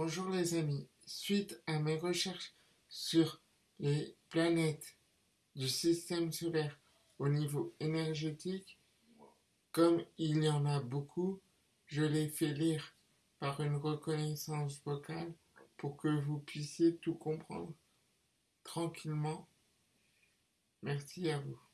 Bonjour les amis, suite à mes recherches sur les planètes du système solaire au niveau énergétique, comme il y en a beaucoup, je les fais lire par une reconnaissance vocale pour que vous puissiez tout comprendre tranquillement. Merci à vous.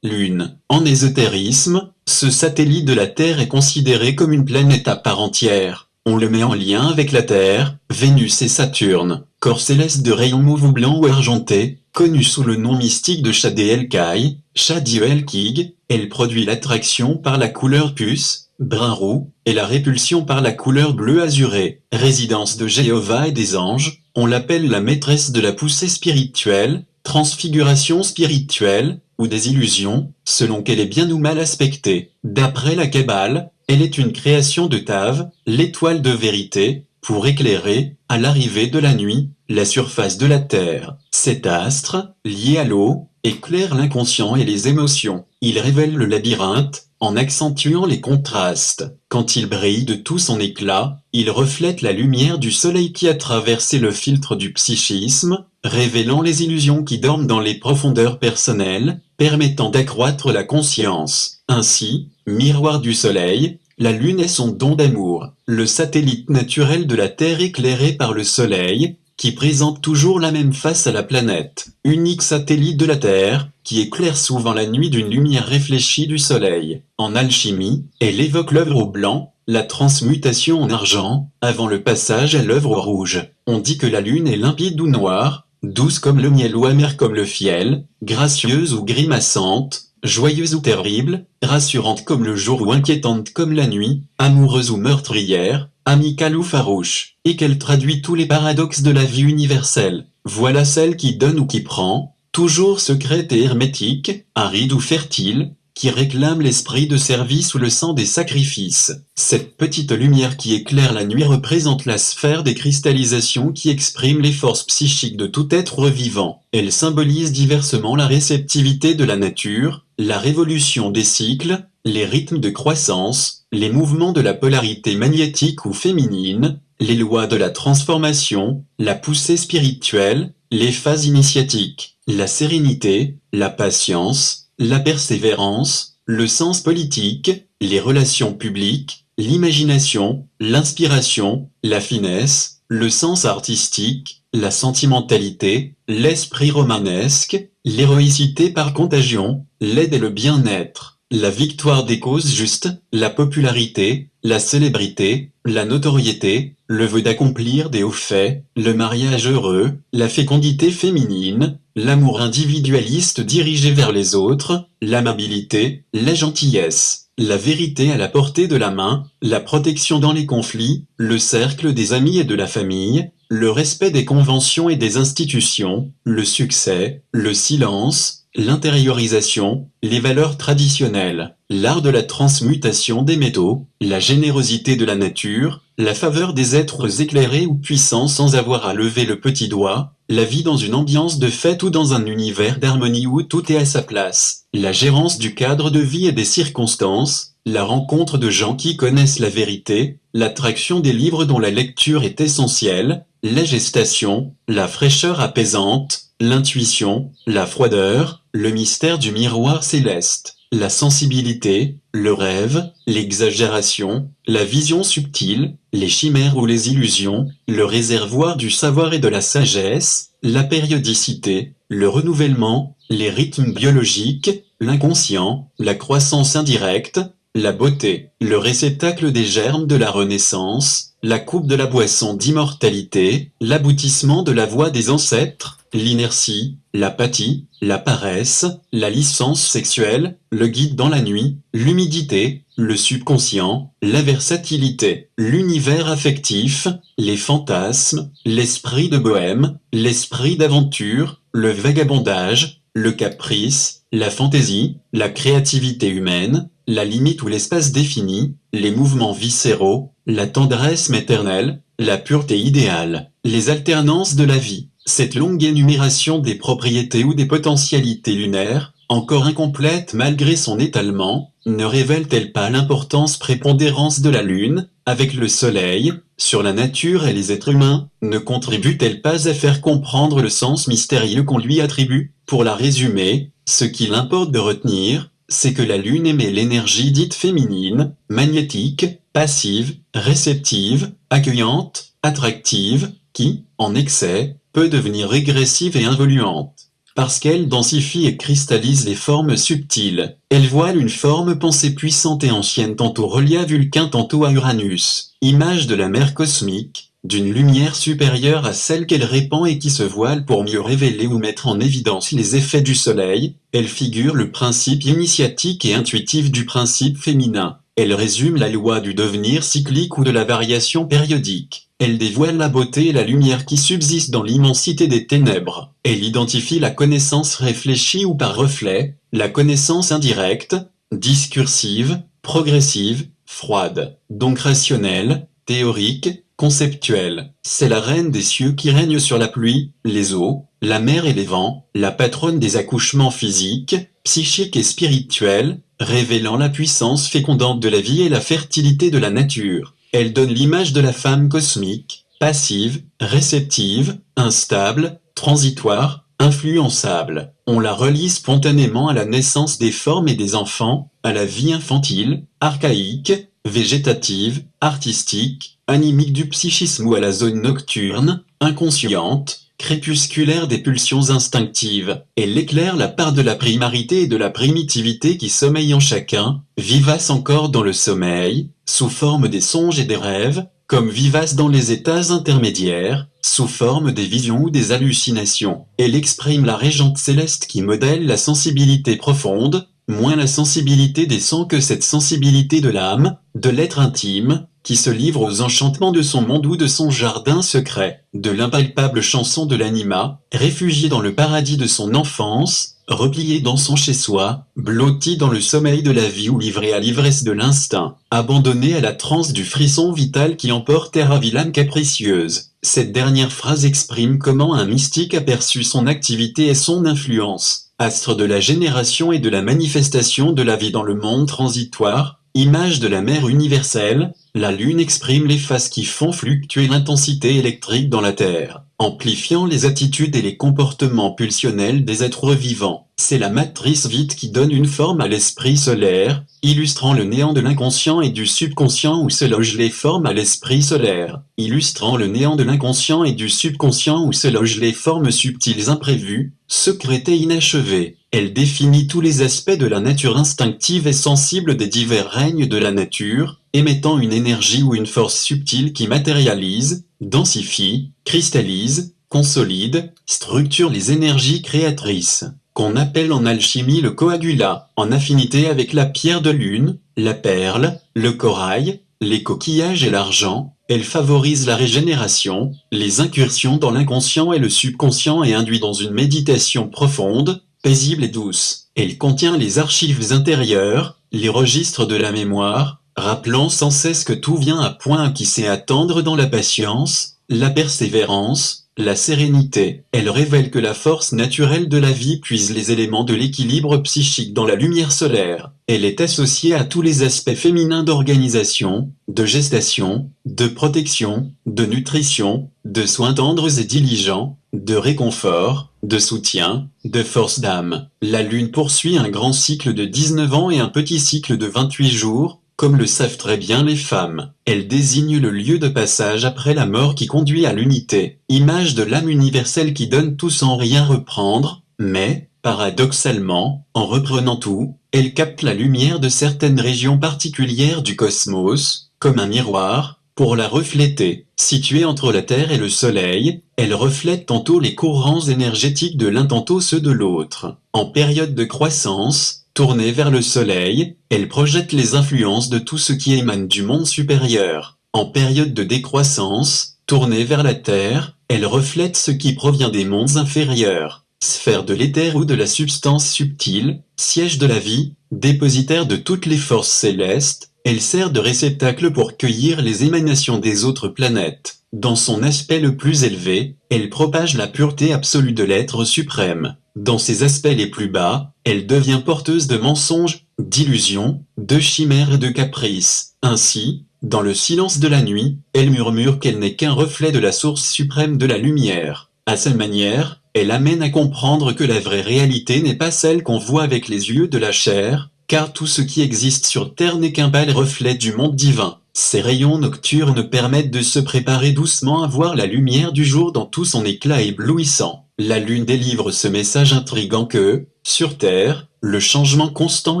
Lune. En ésotérisme, ce satellite de la Terre est considéré comme une planète à part entière. On le met en lien avec la Terre, Vénus et Saturne, corps céleste de rayons mauve ou blanc ou argenté, connu sous le nom mystique de Shadé Kai, Shadiel Kig, elle produit l'attraction par la couleur puce, brun roux, et la répulsion par la couleur bleu azuré. Résidence de Jéhovah et des anges, on l'appelle la maîtresse de la poussée spirituelle, transfiguration spirituelle, ou des illusions, selon qu'elle est bien ou mal aspectée. D'après la Kabbale, elle est une création de Tav, l'étoile de vérité, pour éclairer, à l'arrivée de la nuit, la surface de la Terre. Cet astre, lié à l'eau, éclaire l'inconscient et les émotions. Il révèle le labyrinthe, en accentuant les contrastes. Quand il brille de tout son éclat, il reflète la lumière du soleil qui a traversé le filtre du psychisme, révélant les illusions qui dorment dans les profondeurs personnelles, permettant d'accroître la conscience. Ainsi, miroir du soleil, la Lune est son don d'amour, le satellite naturel de la Terre éclairé par le soleil, qui présente toujours la même face à la planète, unique satellite de la Terre, qui éclaire souvent la nuit d'une lumière réfléchie du soleil. En alchimie, elle évoque l'œuvre au blanc, la transmutation en argent, avant le passage à l'œuvre rouge. On dit que la lune est limpide ou noire, douce comme le miel ou amère comme le fiel, gracieuse ou grimaçante, joyeuse ou terrible, rassurante comme le jour ou inquiétante comme la nuit, amoureuse ou meurtrière, amicale ou farouche, et qu'elle traduit tous les paradoxes de la vie universelle. Voilà celle qui donne ou qui prend, toujours secrète et hermétique, aride ou fertile, qui réclame l'esprit de service ou le sang des sacrifices. Cette petite lumière qui éclaire la nuit représente la sphère des cristallisations qui exprime les forces psychiques de tout être vivant. Elle symbolise diversement la réceptivité de la nature, la révolution des cycles, les rythmes de croissance, les mouvements de la polarité magnétique ou féminine, les lois de la transformation, la poussée spirituelle, les phases initiatiques, la sérénité, la patience, la persévérance, le sens politique, les relations publiques, l'imagination, l'inspiration, la finesse, le sens artistique, la sentimentalité, l'esprit romanesque, l'héroïcité par contagion, l'aide et le bien-être, la victoire des causes justes, la popularité, la célébrité, la notoriété, le vœu d'accomplir des hauts faits, le mariage heureux, la fécondité féminine, l'amour individualiste dirigé vers les autres, l'amabilité, la gentillesse, la vérité à la portée de la main, la protection dans les conflits, le cercle des amis et de la famille, le respect des conventions et des institutions, le succès, le silence, l'intériorisation, les valeurs traditionnelles, l'art de la transmutation des métaux, la générosité de la nature, la faveur des êtres éclairés ou puissants sans avoir à lever le petit doigt, la vie dans une ambiance de fête ou dans un univers d'harmonie où tout est à sa place, la gérance du cadre de vie et des circonstances, la rencontre de gens qui connaissent la vérité, l'attraction des livres dont la lecture est essentielle, la gestation, la fraîcheur apaisante, l'intuition, la froideur, le mystère du miroir céleste, la sensibilité, le rêve, l'exagération, la vision subtile, les chimères ou les illusions, le réservoir du savoir et de la sagesse, la périodicité, le renouvellement, les rythmes biologiques, l'inconscient, la croissance indirecte, la beauté, le réceptacle des germes de la renaissance, la coupe de la boisson d'immortalité, l'aboutissement de la voix des ancêtres, l'inertie, l'apathie, la paresse, la licence sexuelle, le guide dans la nuit, l'humidité, le subconscient, la versatilité, l'univers affectif, les fantasmes, l'esprit de bohème, l'esprit d'aventure, le vagabondage, le caprice, la fantaisie, la créativité humaine, la limite ou l'espace défini, les mouvements viscéraux, la tendresse maternelle, la pureté idéale, les alternances de la vie, cette longue énumération des propriétés ou des potentialités lunaires, encore incomplète malgré son étalement, ne révèle-t-elle pas l'importance prépondérance de la Lune, avec le Soleil, sur la nature et les êtres humains, ne contribue-t-elle pas à faire comprendre le sens mystérieux qu'on lui attribue? Pour la résumer, ce qu'il importe de retenir, c'est que la Lune émet l'énergie dite féminine, magnétique, passive, réceptive, accueillante, attractive, qui, en excès, devenir régressive et involuante. Parce qu'elle densifie et cristallise les formes subtiles, elle voile une forme pensée puissante et ancienne tantôt reliée à Vulcain tantôt à Uranus, image de la mer cosmique, d'une lumière supérieure à celle qu'elle répand et qui se voile pour mieux révéler ou mettre en évidence les effets du soleil, elle figure le principe initiatique et intuitif du principe féminin, elle résume la loi du devenir cyclique ou de la variation périodique. Elle dévoile la beauté et la lumière qui subsistent dans l'immensité des ténèbres. Elle identifie la connaissance réfléchie ou par reflet, la connaissance indirecte, discursive, progressive, froide, donc rationnelle, théorique, conceptuelle. C'est la reine des cieux qui règne sur la pluie, les eaux, la mer et les vents, la patronne des accouchements physiques, psychiques et spirituels, révélant la puissance fécondante de la vie et la fertilité de la nature. Elle donne l'image de la femme cosmique, passive, réceptive, instable, transitoire, influençable. On la relie spontanément à la naissance des formes et des enfants, à la vie infantile, archaïque, végétative, artistique, animique du psychisme ou à la zone nocturne, inconsciente, crépusculaire des pulsions instinctives. Elle éclaire la part de la primarité et de la primitivité qui sommeille en chacun, vivace encore dans le sommeil, sous forme des songes et des rêves, comme vivace dans les états intermédiaires, sous forme des visions ou des hallucinations. Elle exprime la régente céleste qui modèle la sensibilité profonde, moins la sensibilité des sens que cette sensibilité de l'âme, de l'être intime, qui se livre aux enchantements de son monde ou de son jardin secret, de l'impalpable chanson de l'anima, réfugié dans le paradis de son enfance, replié dans son chez-soi, blotti dans le sommeil de la vie ou livré à l'ivresse de l'instinct, abandonné à la transe du frisson vital qui emporte l'âme capricieuse. Cette dernière phrase exprime comment un mystique aperçut son activité et son influence, astre de la génération et de la manifestation de la vie dans le monde transitoire, image de la mer universelle, la Lune exprime les phases qui font fluctuer l'intensité électrique dans la Terre, amplifiant les attitudes et les comportements pulsionnels des êtres vivants. C'est la matrice vide qui donne une forme à l'esprit solaire, illustrant le néant de l'inconscient et du subconscient où se logent les formes à l'esprit solaire, illustrant le néant de l'inconscient et du subconscient où se logent les formes subtiles imprévues, secrètes et inachevées. Elle définit tous les aspects de la nature instinctive et sensible des divers règnes de la nature, émettant une énergie ou une force subtile qui matérialise, densifie, cristallise, consolide, structure les énergies créatrices, qu'on appelle en alchimie le coagulat, en affinité avec la pierre de lune, la perle, le corail, les coquillages et l'argent, elle favorise la régénération, les incursions dans l'inconscient et le subconscient et induit dans une méditation profonde, paisible et douce. Elle contient les archives intérieures, les registres de la mémoire, rappelant sans cesse que tout vient à point qui sait attendre dans la patience, la persévérance, la sérénité. Elle révèle que la force naturelle de la vie puise les éléments de l'équilibre psychique dans la lumière solaire. Elle est associée à tous les aspects féminins d'organisation, de gestation, de protection, de nutrition, de soins tendres et diligents, de réconfort, de soutien, de force d'âme. La Lune poursuit un grand cycle de 19 ans et un petit cycle de 28 jours, comme le savent très bien les femmes, elle désigne le lieu de passage après la mort qui conduit à l'unité, image de l'âme universelle qui donne tout sans rien reprendre, mais, paradoxalement, en reprenant tout, elle capte la lumière de certaines régions particulières du cosmos, comme un miroir, pour la refléter. Située entre la Terre et le Soleil, elle reflète tantôt les courants énergétiques de l'un tantôt ceux de l'autre. En période de croissance, Tournée vers le soleil, elle projette les influences de tout ce qui émane du monde supérieur. En période de décroissance, tournée vers la Terre, elle reflète ce qui provient des mondes inférieurs. Sphère de l'éther ou de la substance subtile, siège de la vie, dépositaire de toutes les forces célestes, elle sert de réceptacle pour cueillir les émanations des autres planètes. Dans son aspect le plus élevé, elle propage la pureté absolue de l'être suprême. Dans ses aspects les plus bas, elle devient porteuse de mensonges, d'illusions, de chimères et de caprices. Ainsi, dans le silence de la nuit, elle murmure qu'elle n'est qu'un reflet de la source suprême de la lumière. À sa manière, elle amène à comprendre que la vraie réalité n'est pas celle qu'on voit avec les yeux de la chair, car tout ce qui existe sur Terre n'est qu'un pâle reflet du monde divin. Ces rayons nocturnes permettent de se préparer doucement à voir la lumière du jour dans tout son éclat éblouissant. La lune délivre ce message intrigant que, sur Terre, le changement constant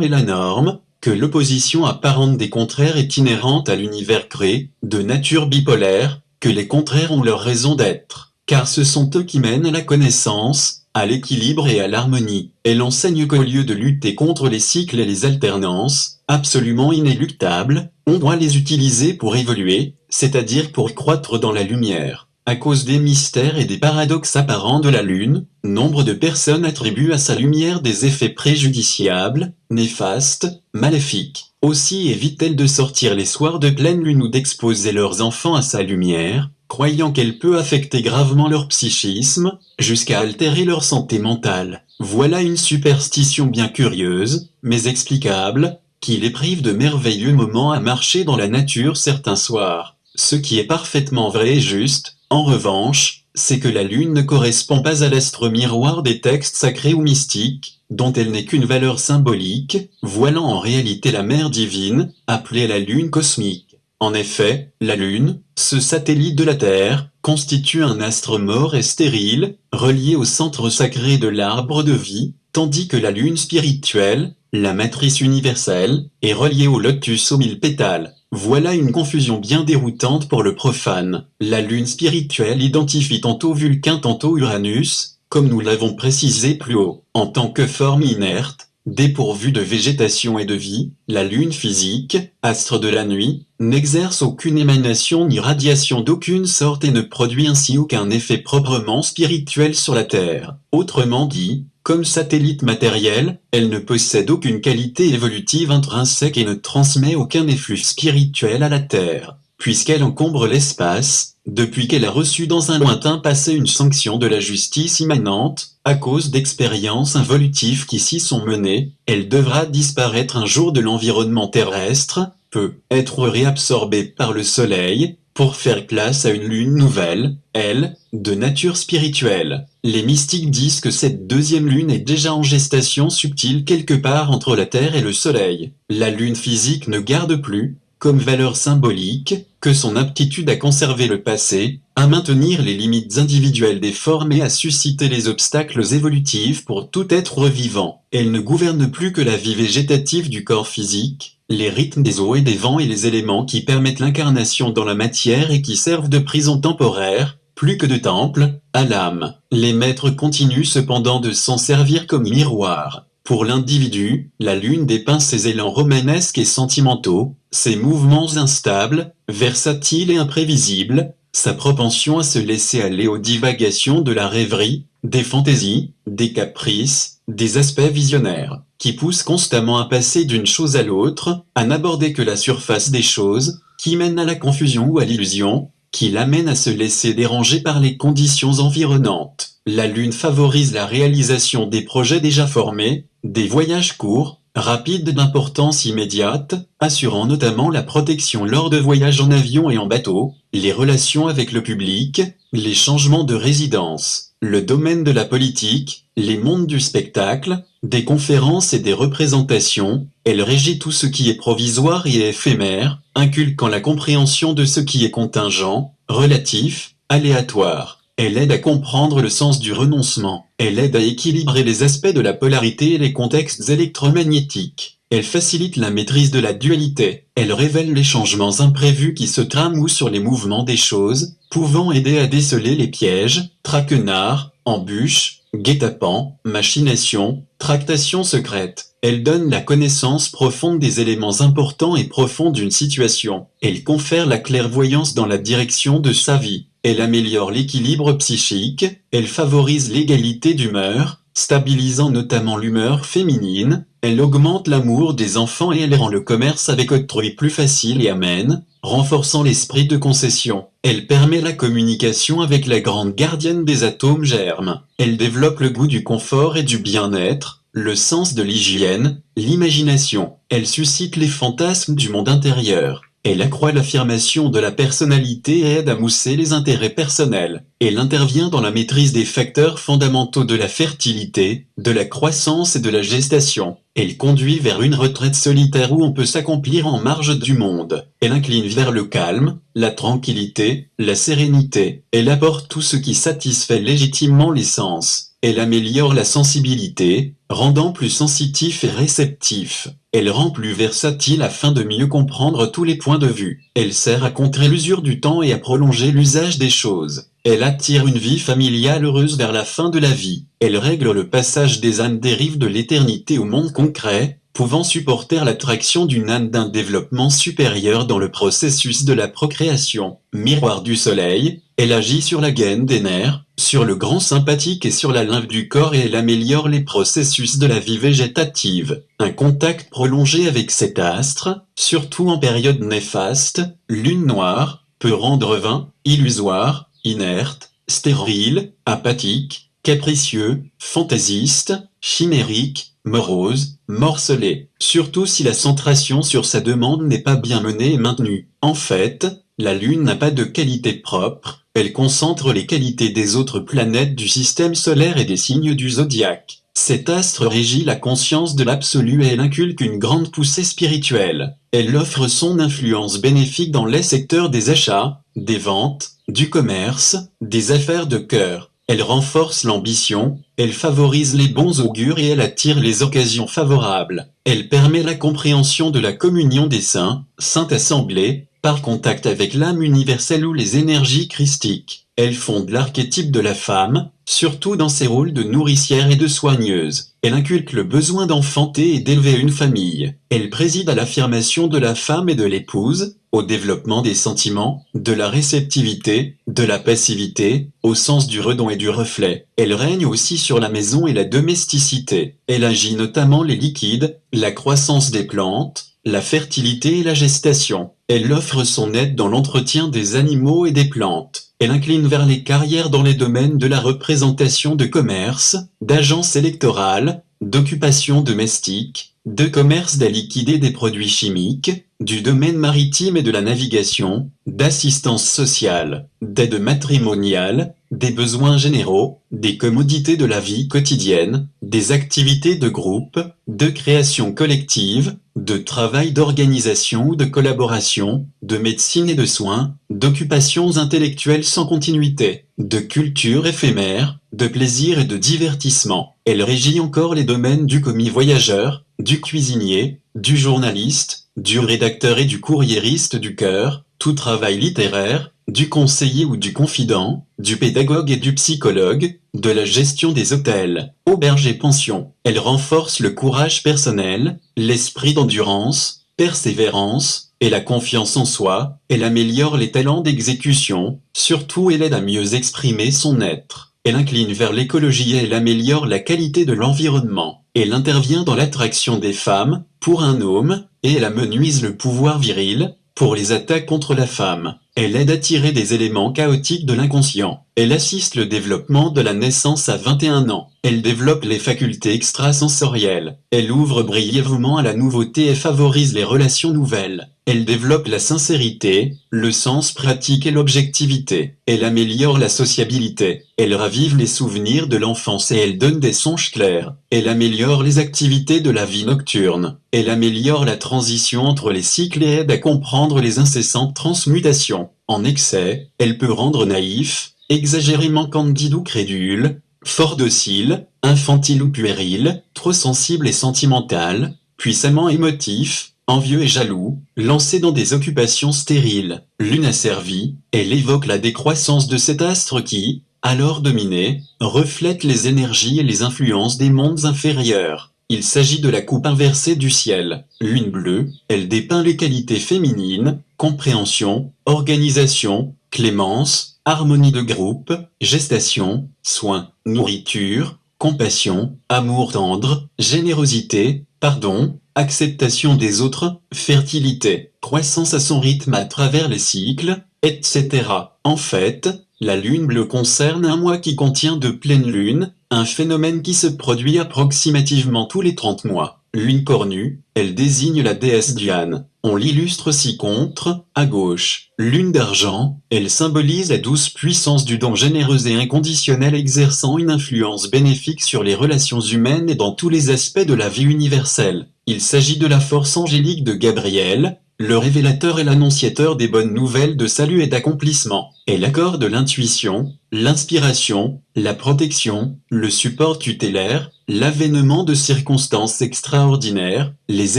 est la norme, que l'opposition apparente des contraires est inhérente à l'univers créé, de nature bipolaire, que les contraires ont leur raison d'être, car ce sont eux qui mènent à la connaissance, à l'équilibre et à l'harmonie. Elle enseigne qu'au lieu de lutter contre les cycles et les alternances, absolument inéluctables, on doit les utiliser pour évoluer, c'est-à-dire pour croître dans la lumière. À cause des mystères et des paradoxes apparents de la Lune, nombre de personnes attribuent à sa lumière des effets préjudiciables, néfastes, maléfiques. Aussi évite-t-elle de sortir les soirs de pleine lune ou d'exposer leurs enfants à sa lumière, croyant qu'elle peut affecter gravement leur psychisme, jusqu'à altérer leur santé mentale. Voilà une superstition bien curieuse, mais explicable, qui les prive de merveilleux moments à marcher dans la nature certains soirs. Ce qui est parfaitement vrai et juste, en revanche, c'est que la lune ne correspond pas à l'astre miroir des textes sacrés ou mystiques, dont elle n'est qu'une valeur symbolique, voilant en réalité la mère divine, appelée la lune cosmique. En effet, la Lune, ce satellite de la Terre, constitue un astre mort et stérile, relié au centre sacré de l'arbre de vie, tandis que la Lune spirituelle, la matrice universelle, est reliée au lotus aux mille pétales. Voilà une confusion bien déroutante pour le profane. La Lune spirituelle identifie tantôt Vulcain tantôt Uranus, comme nous l'avons précisé plus haut. En tant que forme inerte, Dépourvue de végétation et de vie, la Lune physique, astre de la nuit, n'exerce aucune émanation ni radiation d'aucune sorte et ne produit ainsi aucun effet proprement spirituel sur la Terre. Autrement dit, comme satellite matériel, elle ne possède aucune qualité évolutive intrinsèque et ne transmet aucun efflux spirituel à la Terre, puisqu'elle encombre l'espace, depuis qu'elle a reçu dans un lointain passé une sanction de la justice immanente, à cause d'expériences involutives qui s'y sont menées, elle devra disparaître un jour de l'environnement terrestre, peut être réabsorbée par le soleil, pour faire place à une lune nouvelle, elle, de nature spirituelle. Les mystiques disent que cette deuxième lune est déjà en gestation subtile quelque part entre la Terre et le Soleil. La lune physique ne garde plus, comme valeur symbolique, que son aptitude à conserver le passé, à maintenir les limites individuelles des formes et à susciter les obstacles évolutifs pour tout être vivant. Elle ne gouverne plus que la vie végétative du corps physique, les rythmes des eaux et des vents et les éléments qui permettent l'incarnation dans la matière et qui servent de prison temporaire, plus que de temple, à l'âme. Les maîtres continuent cependant de s'en servir comme miroir. Pour l'individu, la lune dépeint ses élans romanesques et sentimentaux, ses mouvements instables, versatiles et imprévisibles, sa propension à se laisser aller aux divagations de la rêverie, des fantaisies, des caprices, des aspects visionnaires, qui poussent constamment à passer d'une chose à l'autre, à n'aborder que la surface des choses, qui mènent à la confusion ou à l'illusion, qui l'amènent à se laisser déranger par les conditions environnantes. La Lune favorise la réalisation des projets déjà formés, des voyages courts, rapides d'importance immédiate, assurant notamment la protection lors de voyages en avion et en bateau, les relations avec le public, les changements de résidence, le domaine de la politique, les mondes du spectacle, des conférences et des représentations, elle régit tout ce qui est provisoire et éphémère, inculquant la compréhension de ce qui est contingent, relatif, aléatoire. Elle aide à comprendre le sens du renoncement. Elle aide à équilibrer les aspects de la polarité et les contextes électromagnétiques. Elle facilite la maîtrise de la dualité. Elle révèle les changements imprévus qui se trament sur les mouvements des choses, pouvant aider à déceler les pièges, traquenards, embûches, guet-apens, machinations, tractations secrètes. Elle donne la connaissance profonde des éléments importants et profonds d'une situation. Elle confère la clairvoyance dans la direction de sa vie. Elle améliore l'équilibre psychique, elle favorise l'égalité d'humeur, stabilisant notamment l'humeur féminine, elle augmente l'amour des enfants et elle rend le commerce avec autrui plus facile et amène, renforçant l'esprit de concession. Elle permet la communication avec la grande gardienne des atomes germes. Elle développe le goût du confort et du bien-être, le sens de l'hygiène, l'imagination. Elle suscite les fantasmes du monde intérieur. Elle accroît l'affirmation de la personnalité et aide à mousser les intérêts personnels. Elle intervient dans la maîtrise des facteurs fondamentaux de la fertilité, de la croissance et de la gestation. Elle conduit vers une retraite solitaire où on peut s'accomplir en marge du monde. Elle incline vers le calme, la tranquillité, la sérénité. Elle apporte tout ce qui satisfait légitimement les sens. Elle améliore la sensibilité, rendant plus sensitif et réceptif. Elle rend plus versatile afin de mieux comprendre tous les points de vue. Elle sert à contrer l'usure du temps et à prolonger l'usage des choses. Elle attire une vie familiale heureuse vers la fin de la vie. Elle règle le passage des ânes dérives de l'éternité au monde concret, pouvant supporter l'attraction d'une âne d'un développement supérieur dans le processus de la procréation. Miroir du soleil, elle agit sur la gaine des nerfs, sur le grand sympathique et sur la lymphe du corps et elle améliore les processus de la vie végétative. Un contact prolongé avec cet astre, surtout en période néfaste, lune noire, peut rendre vain, illusoire, inerte, stérile, apathique, capricieux, fantaisiste, chimérique, morose, morcelé, surtout si la centration sur sa demande n'est pas bien menée et maintenue. En fait, la Lune n'a pas de qualité propre, elle concentre les qualités des autres planètes du système solaire et des signes du zodiaque. Cet astre régit la conscience de l'absolu et elle inculque une grande poussée spirituelle. Elle offre son influence bénéfique dans les secteurs des achats, des ventes, du commerce, des affaires de cœur. Elle renforce l'ambition, elle favorise les bons augures et elle attire les occasions favorables. Elle permet la compréhension de la communion des saints, Sainte Assemblée, par contact avec l'âme universelle ou les énergies christiques. Elle fonde l'archétype de la femme, surtout dans ses rôles de nourricière et de soigneuse. Elle inculque le besoin d'enfanter et d'élever une famille. Elle préside à l'affirmation de la femme et de l'épouse, au développement des sentiments, de la réceptivité, de la passivité, au sens du redon et du reflet. Elle règne aussi sur la maison et la domesticité. Elle agit notamment les liquides, la croissance des plantes, la fertilité et la gestation. Elle offre son aide dans l'entretien des animaux et des plantes. Elle incline vers les carrières dans les domaines de la représentation de commerce, d'agence électorale, d'occupation domestique, de commerce des liquides et des produits chimiques, du domaine maritime et de la navigation, d'assistance sociale, d'aide matrimoniale, des besoins généraux, des commodités de la vie quotidienne, des activités de groupe, de création collective, de travail d'organisation ou de collaboration, de médecine et de soins, d'occupations intellectuelles sans continuité, de culture éphémère, de plaisir et de divertissement. Elle régit encore les domaines du commis voyageur, du cuisinier, du journaliste, du rédacteur et du courriériste du cœur, tout travail littéraire, du conseiller ou du confident, du pédagogue et du psychologue, de la gestion des hôtels, auberges et pensions. Elle renforce le courage personnel, l'esprit d'endurance, persévérance, et la confiance en soi, elle améliore les talents d'exécution, surtout elle aide à mieux exprimer son être. Elle incline vers l'écologie et elle améliore la qualité de l'environnement. Elle intervient dans l'attraction des femmes, pour un homme, et elle amenuise le pouvoir viril, pour les attaques contre la femme. Elle aide à tirer des éléments chaotiques de l'inconscient. Elle assiste le développement de la naissance à 21 ans. Elle développe les facultés extrasensorielles. Elle ouvre brièvement à la nouveauté et favorise les relations nouvelles. Elle développe la sincérité, le sens pratique et l'objectivité. Elle améliore la sociabilité. Elle ravive les souvenirs de l'enfance et elle donne des songes clairs. Elle améliore les activités de la vie nocturne. Elle améliore la transition entre les cycles et aide à comprendre les incessantes transmutations. En excès, elle peut rendre naïf, exagérément candide ou crédule, fort docile, infantile ou puéril, trop sensible et sentimental, puissamment émotif, envieux et jaloux, lancé dans des occupations stériles. Lune asservie, elle évoque la décroissance de cet astre qui, alors dominé, reflète les énergies et les influences des mondes inférieurs. Il s'agit de la coupe inversée du ciel. Lune bleue, elle dépeint les qualités féminines, compréhension, organisation, clémence, harmonie de groupe, gestation, soin, nourriture, compassion, amour tendre, générosité, pardon, acceptation des autres, fertilité, croissance à son rythme à travers les cycles, etc. En fait, la lune bleue concerne un mois qui contient de pleines lunes, un phénomène qui se produit approximativement tous les 30 mois. Lune cornue, elle désigne la déesse Diane. On l'illustre ci-contre, à gauche. Lune d'argent, elle symbolise la douce puissance du don généreux et inconditionnel exerçant une influence bénéfique sur les relations humaines et dans tous les aspects de la vie universelle. Il s'agit de la force angélique de Gabriel, le révélateur et l'annonciateur des bonnes nouvelles de salut et d'accomplissement. Elle accorde l'intuition, l'inspiration, la protection, le support tutélaire, l'avènement de circonstances extraordinaires, les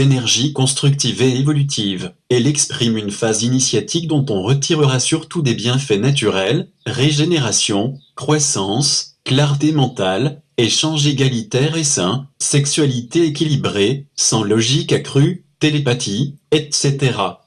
énergies constructives et évolutives. Elle exprime une phase initiatique dont on retirera surtout des bienfaits naturels, régénération, croissance, clarté mentale, échange égalitaire et sain, sexualité équilibrée, sans logique accrue, télépathie, etc.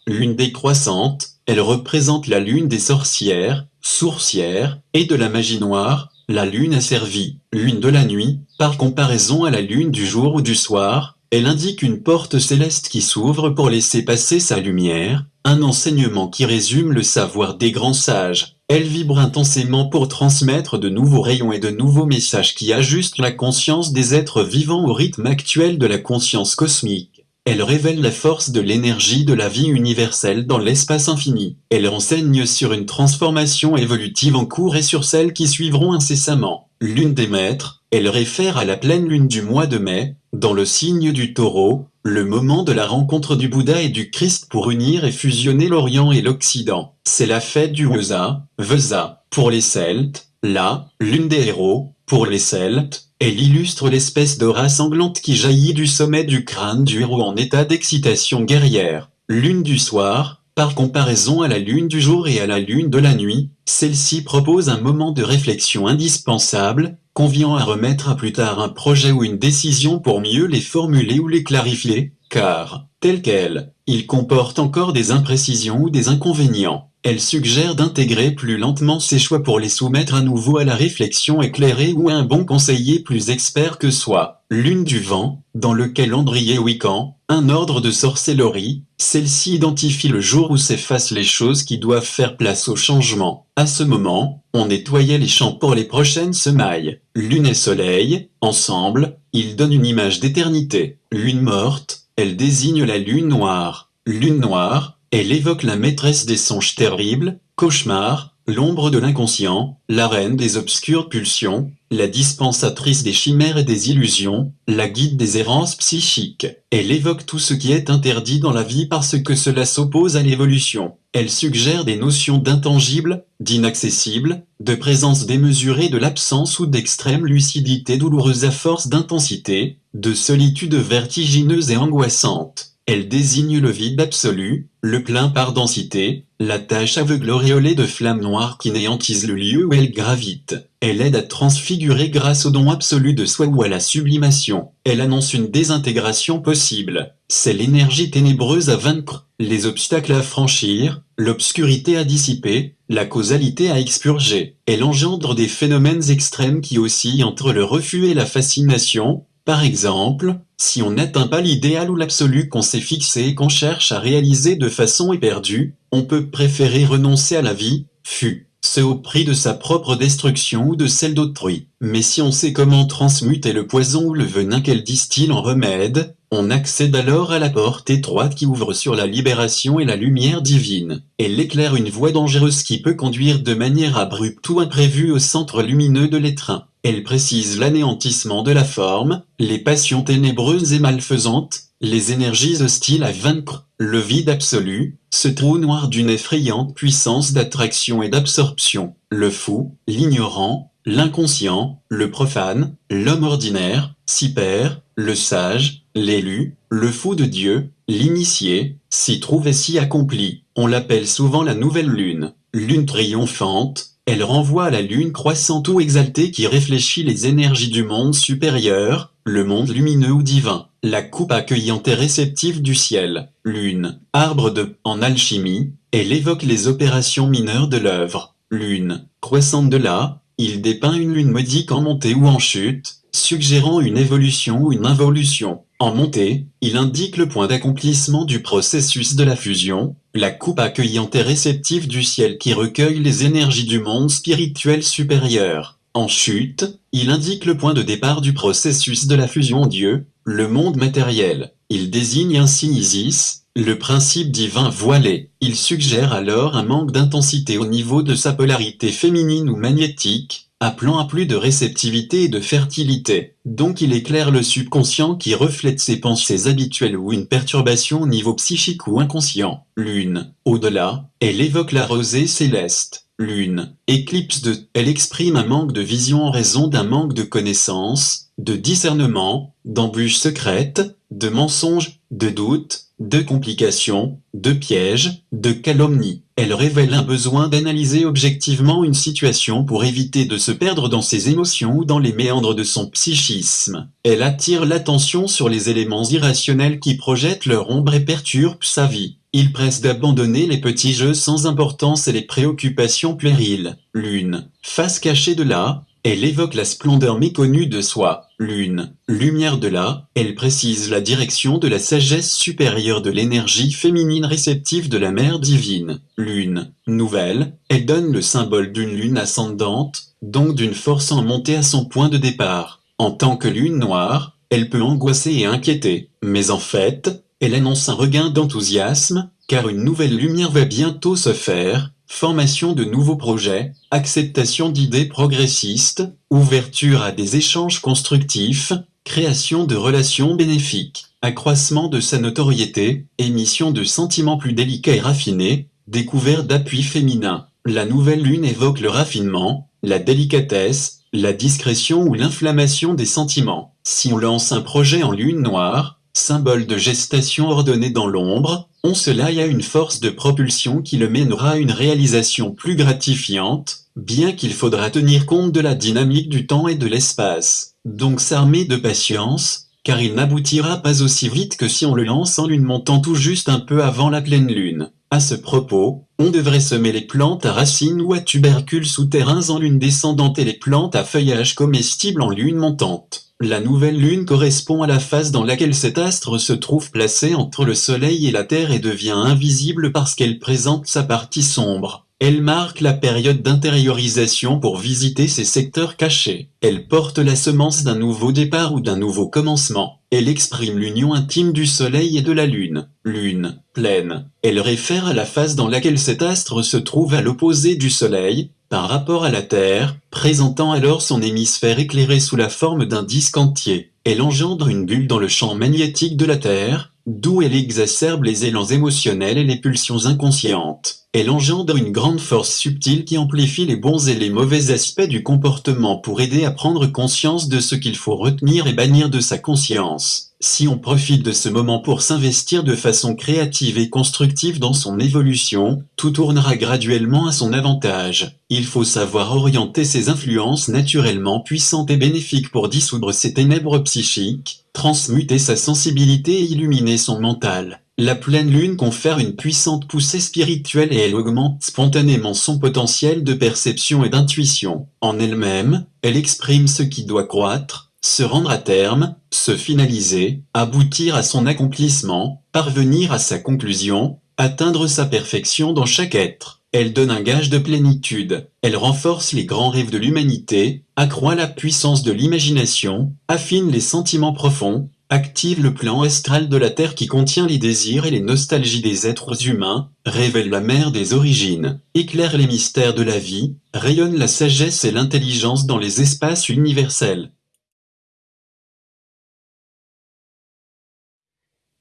Lune décroissante, elle représente la lune des sorcières, sourcières, et de la magie noire, la lune asservie, lune de la nuit, par comparaison à la lune du jour ou du soir, elle indique une porte céleste qui s'ouvre pour laisser passer sa lumière, un enseignement qui résume le savoir des grands sages. Elle vibre intensément pour transmettre de nouveaux rayons et de nouveaux messages qui ajustent la conscience des êtres vivants au rythme actuel de la conscience cosmique. Elle révèle la force de l'énergie de la vie universelle dans l'espace infini. Elle enseigne sur une transformation évolutive en cours et sur celles qui suivront incessamment. Lune des maîtres, elle réfère à la pleine lune du mois de mai, dans le signe du taureau, le moment de la rencontre du Bouddha et du Christ pour unir et fusionner l'Orient et l'Occident. C'est la fête du Weza, Veza, pour les Celtes, la, lune des héros, pour les Celtes, elle illustre l'espèce d'aura sanglante qui jaillit du sommet du crâne du héros en état d'excitation guerrière. Lune du soir, par comparaison à la lune du jour et à la lune de la nuit, celle-ci propose un moment de réflexion indispensable, conviant à remettre à plus tard un projet ou une décision pour mieux les formuler ou les clarifier, car, tel quel, il comporte encore des imprécisions ou des inconvénients. Elle suggère d'intégrer plus lentement ses choix pour les soumettre à nouveau à la réflexion éclairée ou un bon conseiller plus expert que soi. Lune du vent, dans le calendrier Wiccan, un ordre de sorcellerie, celle-ci identifie le jour où s'effacent les choses qui doivent faire place au changement. À ce moment, on nettoyait les champs pour les prochaines semailles. Lune et soleil, ensemble, ils donnent une image d'éternité. Lune morte, elle désigne la lune noire. Lune noire, elle évoque la maîtresse des songes terribles, cauchemars, l'ombre de l'inconscient, la reine des obscures pulsions, la dispensatrice des chimères et des illusions, la guide des errances psychiques. Elle évoque tout ce qui est interdit dans la vie parce que cela s'oppose à l'évolution. Elle suggère des notions d'intangible, d'inaccessible, de présence démesurée de l'absence ou d'extrême lucidité douloureuse à force d'intensité, de solitude vertigineuse et angoissante. Elle désigne le vide absolu, le plein par densité, la tache aveugle auréolée de flammes noires qui néantise le lieu où elle gravite. Elle aide à transfigurer grâce au don absolu de soi ou à la sublimation. Elle annonce une désintégration possible. C'est l'énergie ténébreuse à vaincre, les obstacles à franchir, l'obscurité à dissiper, la causalité à expurger. Elle engendre des phénomènes extrêmes qui oscillent entre le refus et la fascination, par exemple, si on n'atteint pas l'idéal ou l'absolu qu'on s'est fixé et qu'on cherche à réaliser de façon éperdue, on peut préférer renoncer à la vie, fut ce au prix de sa propre destruction ou de celle d'autrui. Mais si on sait comment transmuter le poison ou le venin qu'elle distille en remède, on accède alors à la porte étroite qui ouvre sur la libération et la lumière divine. Elle éclaire une voie dangereuse qui peut conduire de manière abrupte ou imprévue au centre lumineux de l'étreint. Elle précise l'anéantissement de la forme, les passions ténébreuses et malfaisantes, les énergies hostiles à vaincre, le vide absolu, ce trou noir d'une effrayante puissance d'attraction et d'absorption, le fou, l'ignorant, l'inconscient, le profane, l'homme ordinaire, s'y perd, le sage, l'élu, le fou de Dieu, l'initié, s'y trouve et s'y accomplit. On l'appelle souvent la nouvelle lune, lune triomphante, elle renvoie à la lune croissante ou exaltée qui réfléchit les énergies du monde supérieur, le monde lumineux ou divin, la coupe accueillante et réceptive du ciel, lune, arbre de, en alchimie, elle évoque les opérations mineures de l'œuvre, lune, croissante de là, il dépeint une lune modique en montée ou en chute, suggérant une évolution ou une involution. En montée, il indique le point d'accomplissement du processus de la fusion, la coupe accueillante et réceptive du ciel qui recueille les énergies du monde spirituel supérieur. En chute, il indique le point de départ du processus de la fusion Dieu, le monde matériel. Il désigne ainsi Isis, le principe divin voilé. Il suggère alors un manque d'intensité au niveau de sa polarité féminine ou magnétique, appelant à plus de réceptivité et de fertilité. Donc il éclaire le subconscient qui reflète ses pensées habituelles ou une perturbation au niveau psychique ou inconscient. Lune, au-delà, elle évoque la rosée céleste lune, éclipse de, elle exprime un manque de vision en raison d'un manque de connaissance, de discernement, d'embûches secrètes, de mensonges, de doutes, de complications, de pièges, de calomnies. Elle révèle un besoin d'analyser objectivement une situation pour éviter de se perdre dans ses émotions ou dans les méandres de son psychisme. Elle attire l'attention sur les éléments irrationnels qui projettent leur ombre et perturbent sa vie. Il presse d'abandonner les petits jeux sans importance et les préoccupations puériles. Lune, face cachée de là, elle évoque la splendeur méconnue de soi. Lune, lumière de là, elle précise la direction de la sagesse supérieure de l'énergie féminine réceptive de la mère divine. Lune, nouvelle, elle donne le symbole d'une lune ascendante, donc d'une force en montée à son point de départ. En tant que lune noire, elle peut angoisser et inquiéter, mais en fait, elle annonce un regain d'enthousiasme, car une nouvelle lumière va bientôt se faire, formation de nouveaux projets, acceptation d'idées progressistes, ouverture à des échanges constructifs, création de relations bénéfiques, accroissement de sa notoriété, émission de sentiments plus délicats et raffinés, découverte d'appui féminin. La nouvelle lune évoque le raffinement, la délicatesse, la discrétion ou l'inflammation des sentiments. Si on lance un projet en lune noire, symbole de gestation ordonnée dans l'ombre, on cela y a une force de propulsion qui le mènera à une réalisation plus gratifiante, bien qu'il faudra tenir compte de la dynamique du temps et de l'espace. Donc s'armer de patience, car il n'aboutira pas aussi vite que si on le lance en lune montant tout juste un peu avant la pleine lune. À ce propos, on devrait semer les plantes à racines ou à tubercules souterrains en lune descendante et les plantes à feuillage comestible en lune montante. La nouvelle lune correspond à la phase dans laquelle cet astre se trouve placé entre le soleil et la terre et devient invisible parce qu'elle présente sa partie sombre. Elle marque la période d'intériorisation pour visiter ces secteurs cachés. Elle porte la semence d'un nouveau départ ou d'un nouveau commencement. Elle exprime l'union intime du soleil et de la lune. Lune, pleine. Elle réfère à la phase dans laquelle cet astre se trouve à l'opposé du soleil, par rapport à la Terre, présentant alors son hémisphère éclairé sous la forme d'un disque entier. Elle engendre une bulle dans le champ magnétique de la Terre, d'où elle exacerbe les élans émotionnels et les pulsions inconscientes. Elle engendre une grande force subtile qui amplifie les bons et les mauvais aspects du comportement pour aider à prendre conscience de ce qu'il faut retenir et bannir de sa conscience. Si on profite de ce moment pour s'investir de façon créative et constructive dans son évolution, tout tournera graduellement à son avantage. Il faut savoir orienter ses influences naturellement puissantes et bénéfiques pour dissoudre ses ténèbres psychiques, transmuter sa sensibilité et illuminer son mental. La pleine lune confère une puissante poussée spirituelle et elle augmente spontanément son potentiel de perception et d'intuition. En elle-même, elle exprime ce qui doit croître, se rendre à terme, se finaliser, aboutir à son accomplissement, parvenir à sa conclusion, atteindre sa perfection dans chaque être. Elle donne un gage de plénitude, elle renforce les grands rêves de l'humanité, accroît la puissance de l'imagination, affine les sentiments profonds, active le plan astral de la Terre qui contient les désirs et les nostalgies des êtres humains, révèle la mer des origines, éclaire les mystères de la vie, rayonne la sagesse et l'intelligence dans les espaces universels.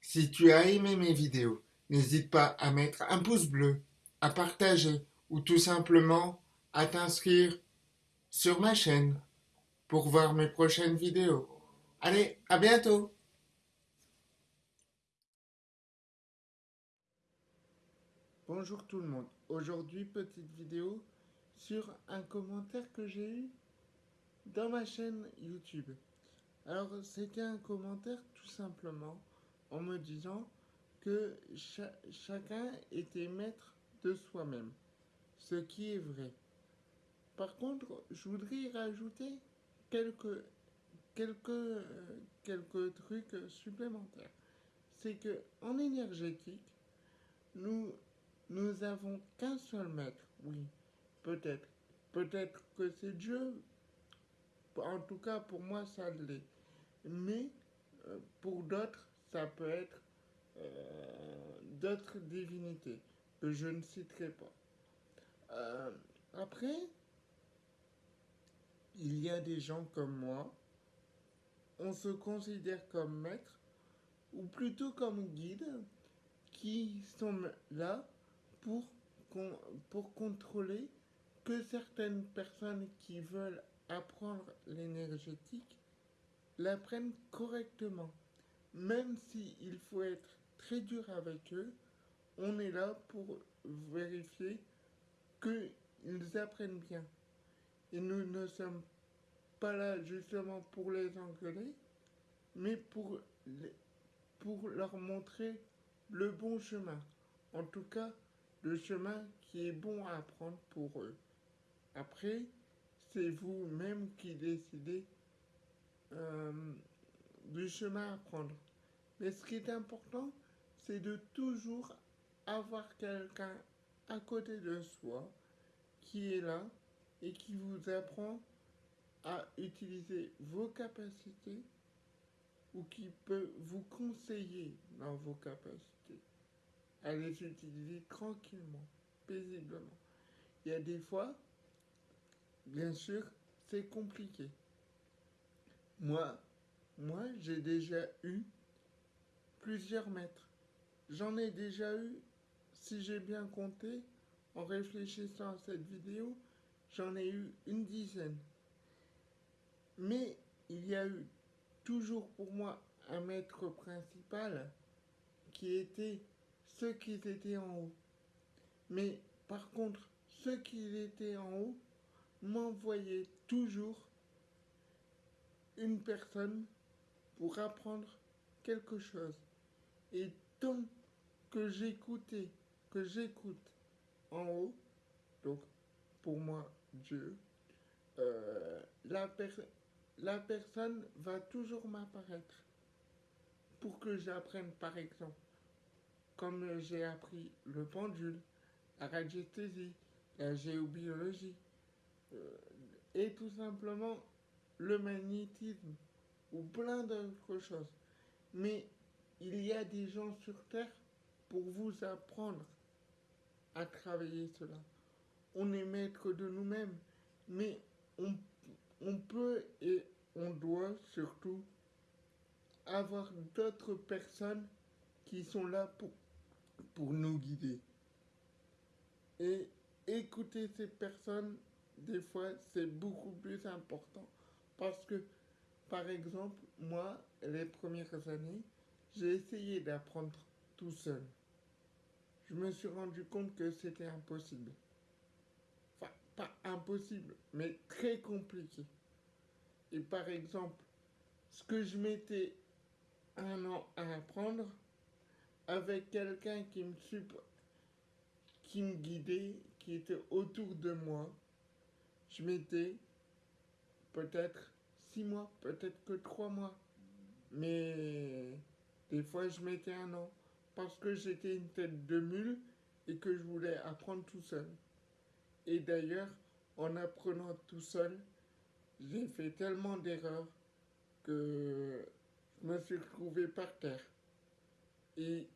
Si tu as aimé mes vidéos, n'hésite pas à mettre un pouce bleu, à partager ou tout simplement à t'inscrire sur ma chaîne pour voir mes prochaines vidéos. Allez, à bientôt Bonjour tout le monde. Aujourd'hui, petite vidéo sur un commentaire que j'ai eu dans ma chaîne YouTube. Alors, c'était un commentaire tout simplement en me disant que chacun était maître de soi-même, ce qui est vrai. Par contre, je voudrais rajouter quelques quelques, euh, trucs supplémentaires. C'est que en énergétique, nous, nous avons qu'un seul maître, oui, peut-être. Peut-être que c'est Dieu. En tout cas, pour moi, ça l'est. Mais euh, pour d'autres, ça peut être euh, d'autres divinités que je ne citerai pas. Euh, après, il y a des gens comme moi, on se considère comme maître, ou plutôt comme guide, qui sont là pour, pour contrôler que certaines personnes qui veulent apprendre l'énergétique l'apprennent correctement. Même s'il faut être très dur avec eux, on est là pour vérifier qu'ils apprennent bien. Et nous ne sommes pas là justement pour les engueuler, mais pour, pour leur montrer le bon chemin. En tout cas, le chemin qui est bon à apprendre pour eux. Après, c'est vous-même qui décidez euh, du chemin à prendre. Mais ce qui est important, c'est de toujours avoir quelqu'un à côté de soi qui est là et qui vous apprend à utiliser vos capacités ou qui peut vous conseiller dans vos capacités à les utiliser tranquillement, paisiblement. Il y a des fois, bien sûr, c'est compliqué. Moi, moi, j'ai déjà eu plusieurs maîtres. J'en ai déjà eu, si j'ai bien compté, en réfléchissant à cette vidéo, j'en ai eu une dizaine. Mais il y a eu toujours pour moi un maître principal qui était ceux qui étaient en haut. Mais par contre, ceux qui étaient en haut m'envoyaient toujours une personne pour apprendre quelque chose. Et tant que j'écoutais, que j'écoute en haut, donc pour moi Dieu, euh, la, la personne va toujours m'apparaître pour que j'apprenne par exemple, comme j'ai appris le pendule, la radiesthésie, la géobiologie, euh, et tout simplement le magnétisme ou plein d'autres choses. Mais il y a des gens sur Terre pour vous apprendre à travailler cela. On est maître de nous-mêmes, mais on, on peut et on doit surtout avoir d'autres personnes qui sont là pour, pour nous guider. Et écouter ces personnes, des fois, c'est beaucoup plus important. Parce que, par exemple, moi, les premières années, j'ai essayé d'apprendre tout seul. Je me suis rendu compte que c'était impossible. Enfin, pas impossible, mais très compliqué. Et par exemple, ce que je mettais un an à apprendre, avec quelqu'un qui me qui me guidait, qui était autour de moi, je mettais peut-être six mois, peut-être que trois mois. Mais des fois, je mettais un an parce que j'étais une tête de mule et que je voulais apprendre tout seul. Et d'ailleurs, en apprenant tout seul, j'ai fait tellement d'erreurs que je me suis retrouvé par terre. Et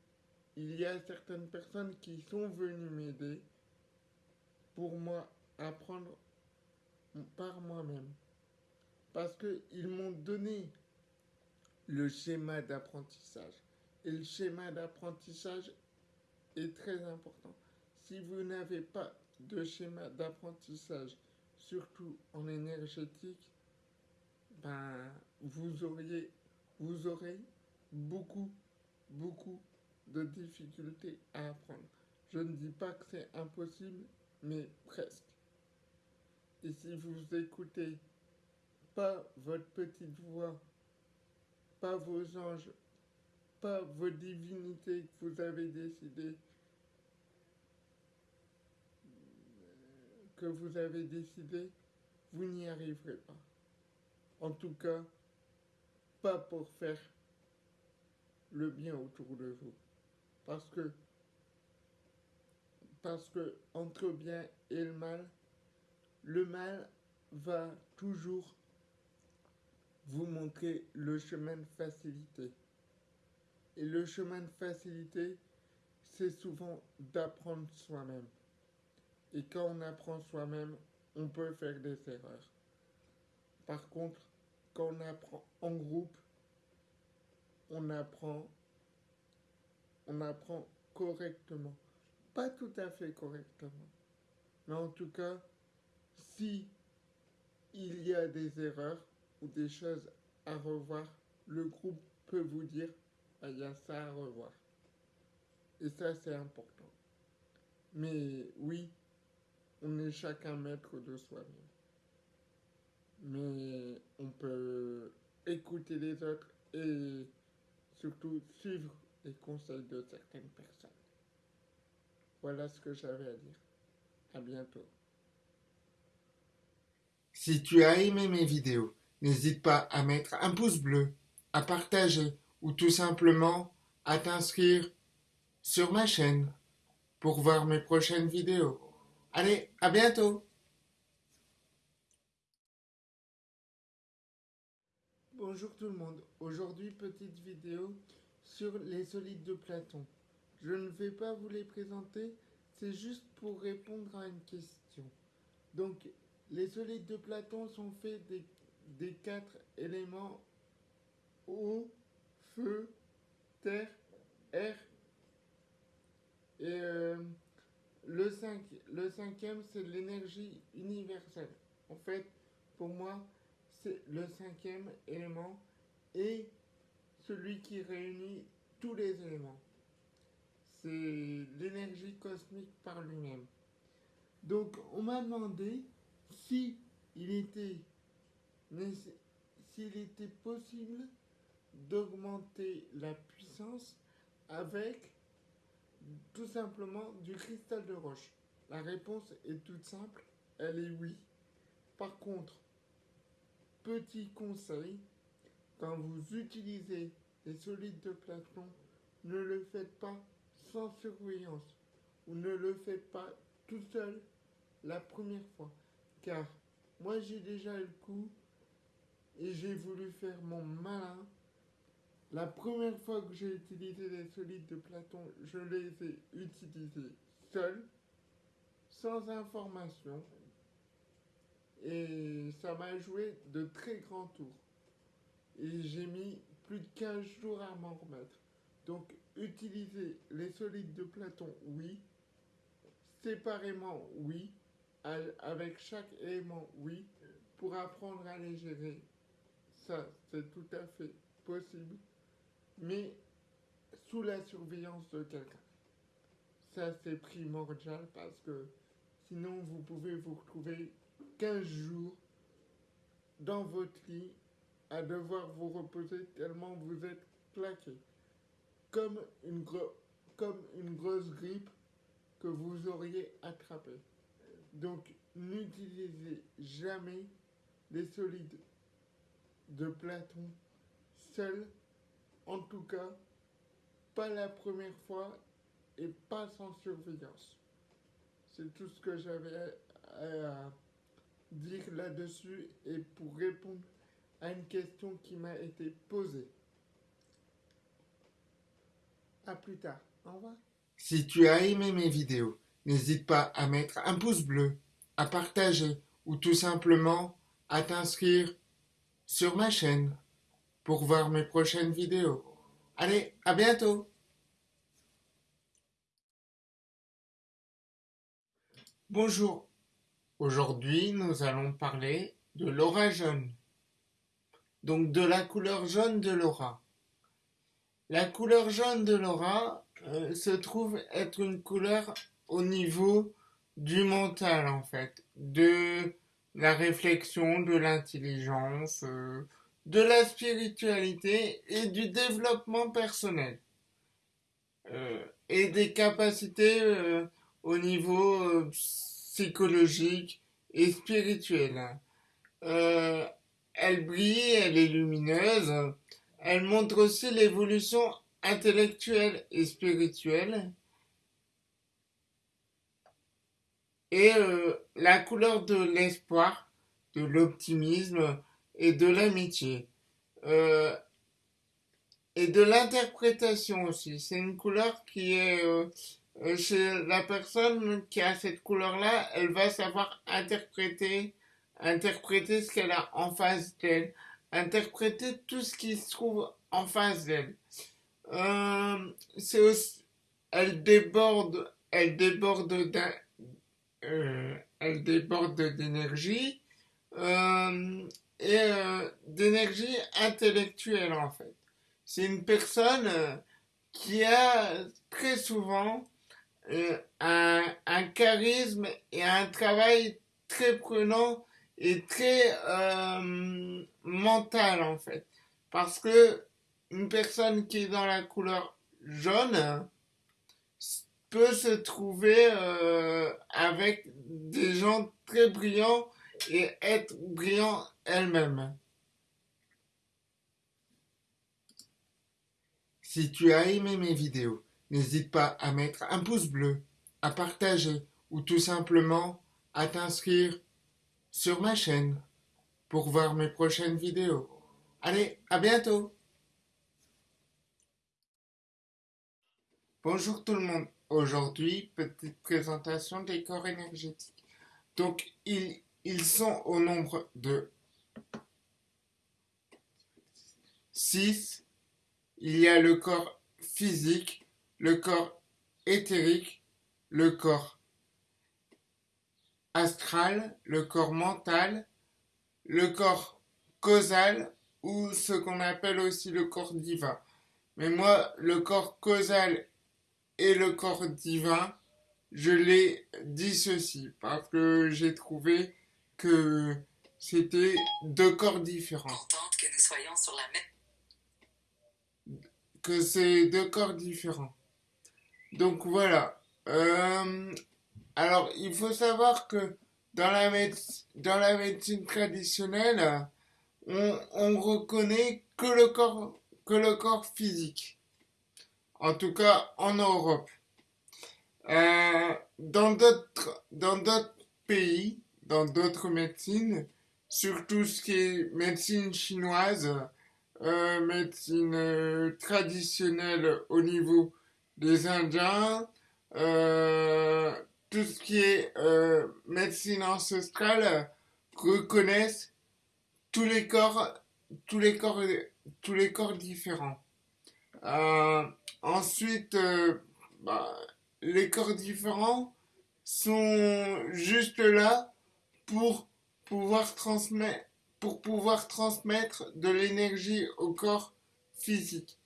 il y a certaines personnes qui sont venues m'aider pour moi apprendre par moi-même parce qu'ils m'ont donné le schéma d'apprentissage. Et le schéma d'apprentissage est très important. Si vous n'avez pas de schéma d'apprentissage, surtout en énergétique, ben, vous, aurez beaucoup, beaucoup de difficultés à apprendre. Je ne dis pas que c'est impossible, mais presque. Et si vous écoutez pas votre petite voix, pas vos anges, pas vos divinités que vous avez décidé que vous avez décidé, vous n'y arriverez pas. En tout cas, pas pour faire le bien autour de vous. Parce que, parce que entre bien et le mal, le mal va toujours vous montrer le chemin de facilité. Et le chemin de facilité, c'est souvent d'apprendre soi-même. Et quand on apprend soi-même, on peut faire des erreurs. Par contre, quand on apprend en groupe, on apprend, on apprend correctement. Pas tout à fait correctement. Mais en tout cas, si il y a des erreurs ou des choses à revoir, le groupe peut vous dire, ah, il y a ça à revoir. Et ça, c'est important. Mais oui, on est chacun maître de soi-même. Mais on peut écouter les autres et surtout suivre les conseils de certaines personnes. Voilà ce que j'avais à dire. À bientôt. Si tu as aimé mes vidéos, n'hésite pas à mettre un pouce bleu, à partager ou tout simplement à t'inscrire sur ma chaîne pour voir mes prochaines vidéos. Allez, à bientôt Bonjour tout le monde, aujourd'hui petite vidéo sur les solides de Platon. Je ne vais pas vous les présenter, c'est juste pour répondre à une question. Donc, les solides de Platon sont faits des, quatre éléments eau, feu, terre, air et euh, le, le cinquième, c'est l'énergie universelle. En fait, pour moi, c'est le cinquième élément et celui qui réunit tous les éléments. C'est l'énergie cosmique par lui-même. Donc, on m'a demandé si il était, s'il était possible d'augmenter la puissance avec tout simplement du cristal de roche. La réponse est toute simple, elle est oui. Par contre, petit conseil, quand vous utilisez les solides de Platon, ne le faites pas sans surveillance ou ne le faites pas tout seul la première fois. Car moi j'ai déjà eu le coup et j'ai voulu faire mon malin la première fois que j'ai utilisé les solides de Platon, je les ai utilisés seuls, sans information, et ça m'a joué de très grands tours. Et j'ai mis plus de 15 jours à m'en remettre. Donc, utiliser les solides de Platon, oui. Séparément, oui. Avec chaque élément, oui. Pour apprendre à les gérer, ça, c'est tout à fait possible mais sous la surveillance de quelqu'un. Ça, c'est primordial parce que sinon, vous pouvez vous retrouver 15 jours dans votre lit à devoir vous reposer tellement vous êtes claqué. Comme une, comme une grosse grippe que vous auriez attrapée. Donc, n'utilisez jamais les solides de Platon seuls en tout cas, pas la première fois et pas sans surveillance. C'est tout ce que j'avais à dire là-dessus et pour répondre à une question qui m'a été posée. A plus tard. Au revoir. Si tu as aimé mes vidéos, n'hésite pas à mettre un pouce bleu, à partager ou tout simplement à t'inscrire sur ma chaîne pour voir mes prochaines vidéos. Allez, à bientôt Bonjour, aujourd'hui nous allons parler de l'aura jaune, donc de la couleur jaune de l'aura. La couleur jaune de l'aura euh, se trouve être une couleur au niveau du mental en fait, de la réflexion, de l'intelligence, euh, de la spiritualité et du développement personnel. Euh, et des capacités au niveau psychologique et spirituel. Elle brille, elle est lumineuse, elle montre aussi l'évolution intellectuelle et spirituelle. Et euh, la couleur de l'espoir, de l'optimisme et de l'amitié. Euh, et de l'interprétation aussi. C'est une couleur qui est euh, chez la personne qui a cette couleur-là, elle va savoir interpréter, interpréter ce qu'elle a en face d'elle, interpréter tout ce qui se trouve en face d'elle. Euh, elle déborde, elle déborde d'un, euh, elle déborde d'énergie euh, et d'énergie intellectuelle en fait. C'est une personne qui a très souvent un, un, charisme et un travail très prenant et très euh, mental en fait. Parce que une personne qui est dans la couleur jaune peut se trouver euh, avec des gens très brillants et être brillant elle-même. Si tu as aimé mes vidéos, n'hésite pas à mettre un pouce bleu, à partager ou tout simplement à t'inscrire sur ma chaîne pour voir mes prochaines vidéos. Allez, à bientôt Bonjour tout le monde. Aujourd'hui, petite présentation des corps énergétiques. Donc, ils, sont au nombre de 6. Il y a le corps physique, le corps éthérique, le corps astral, le corps mental, le corps causal ou ce qu'on appelle aussi le corps divin. Mais moi, le corps causal et le corps divin, je les dissocie parce que j'ai trouvé que c'était deux corps différents. que nous soyons sur la même que c'est deux corps différents. Donc voilà. Euh, alors il faut savoir que dans la, médecine traditionnelle, on, on reconnaît que le corps physique. En tout cas en Europe. Euh, dans d'autres pays, dans d'autres médecines, surtout ce qui est médecine chinoise, euh, médecine euh, traditionnelle au niveau des Indiens, tout ce qui est euh, médecine ancestrale reconnaissent tous les corps, tous les corps, tous les corps différents. Euh, ensuite, euh, bah, les corps différents sont juste là pour pouvoir transmettre pour pouvoir transmettre de l'énergie au corps physique.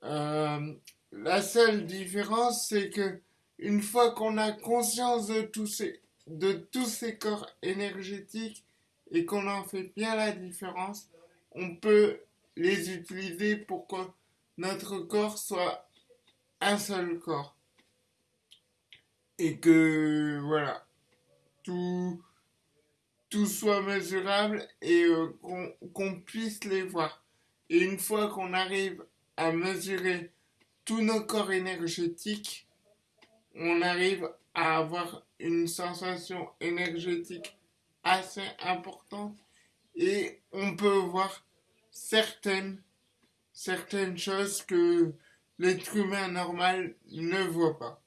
La seule différence, c'est que une fois qu'on a conscience de tous ces, de tous ces corps énergétiques et qu'on en fait bien la différence, on peut les utiliser pour que notre corps soit un seul corps. Et que, voilà, tout, tout soit mesurable et euh, qu'on qu'on puisse les voir. Et une fois qu'on arrive à mesurer tous nos corps énergétiques, on arrive à avoir une sensation énergétique assez importante et on peut voir certaines, certaines choses que l'être humain normal ne voit pas.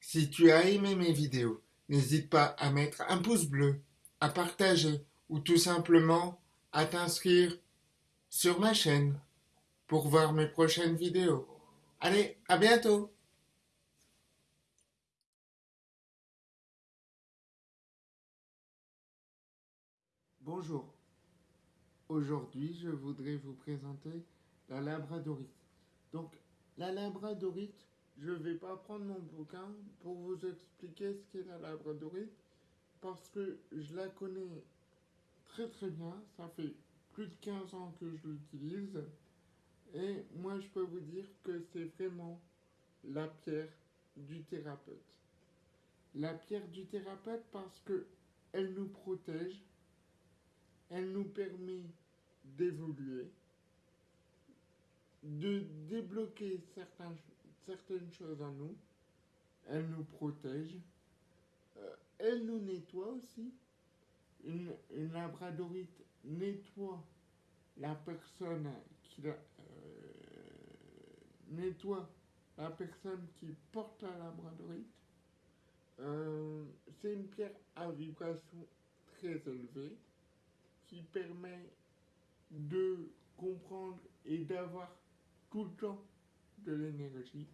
Si tu as aimé mes vidéos, n'hésite pas à mettre un pouce bleu, à partager ou tout simplement à t'inscrire sur ma chaîne pour voir mes prochaines vidéos. Allez, à bientôt Bonjour. Aujourd'hui, je voudrais vous présenter la labradorite. Donc, la labradorite, je ne vais pas prendre mon bouquin pour vous expliquer ce qu'est la labradorite parce que je la connais très très bien. Ça fait plus de 15 ans que je l'utilise. Et moi, je peux vous dire que c'est vraiment la pierre du thérapeute. La pierre du thérapeute parce que elle nous protège, elle nous permet d'évoluer, de débloquer certaines choses en nous, elle nous protège, euh, elle nous nettoie aussi. Une labradorite nettoie la personne qui la, euh, nettoie la personne qui porte la labradorite. Euh, c'est une pierre à vibration très élevée qui permet de comprendre et d'avoir tout le temps de l'énergie.